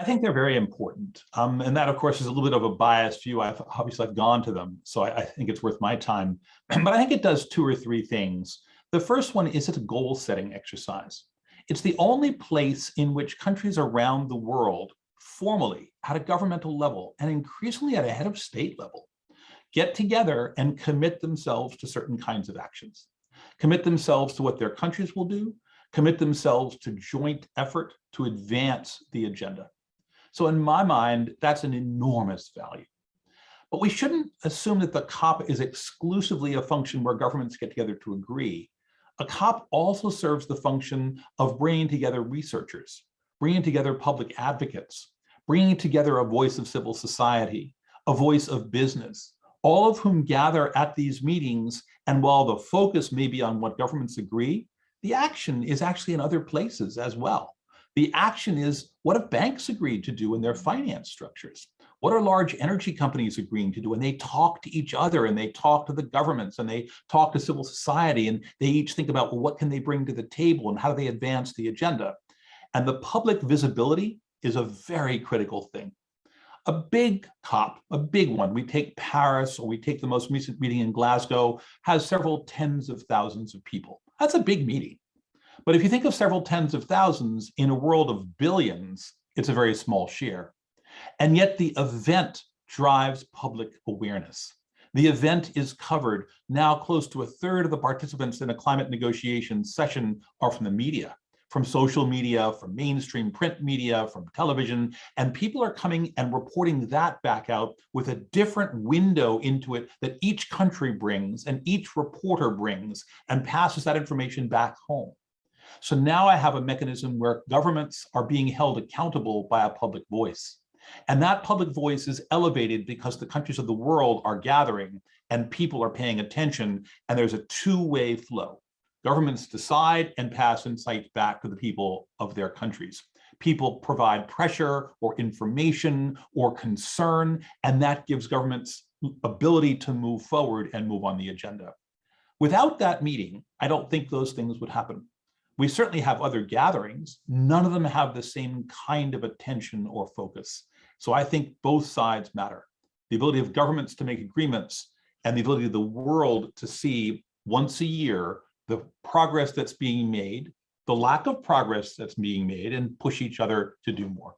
I think they're very important. Um, and that, of course, is a little bit of a biased view. I've obviously I've gone to them, so I, I think it's worth my time. but I think it does two or three things. The first one is it's a goal setting exercise. It's the only place in which countries around the world formally at a governmental level and increasingly at a head of state level get together and commit themselves to certain kinds of actions, commit themselves to what their countries will do, commit themselves to joint effort to advance the agenda. So in my mind, that's an enormous value. But we shouldn't assume that the COP is exclusively a function where governments get together to agree. A COP also serves the function of bringing together researchers, bringing together public advocates, bringing together a voice of civil society, a voice of business, all of whom gather at these meetings. And while the focus may be on what governments agree, the action is actually in other places as well. The action is what have banks agreed to do in their finance structures? What are large energy companies agreeing to do? And they talk to each other and they talk to the governments and they talk to civil society and they each think about, well, what can they bring to the table and how do they advance the agenda? And the public visibility is a very critical thing. A big COP, a big one, we take Paris or we take the most recent meeting in Glasgow, has several tens of thousands of people. That's a big meeting. But if you think of several tens of thousands in a world of billions, it's a very small share. And yet the event drives public awareness. The event is covered. Now close to a third of the participants in a climate negotiation session are from the media, from social media, from mainstream print media, from television, and people are coming and reporting that back out with a different window into it that each country brings and each reporter brings and passes that information back home. So now I have a mechanism where governments are being held accountable by a public voice. And that public voice is elevated because the countries of the world are gathering and people are paying attention and there's a two-way flow. Governments decide and pass insights back to the people of their countries. People provide pressure or information or concern, and that gives governments ability to move forward and move on the agenda. Without that meeting, I don't think those things would happen. We certainly have other gatherings. None of them have the same kind of attention or focus. So I think both sides matter. The ability of governments to make agreements and the ability of the world to see once a year the progress that's being made, the lack of progress that's being made, and push each other to do more.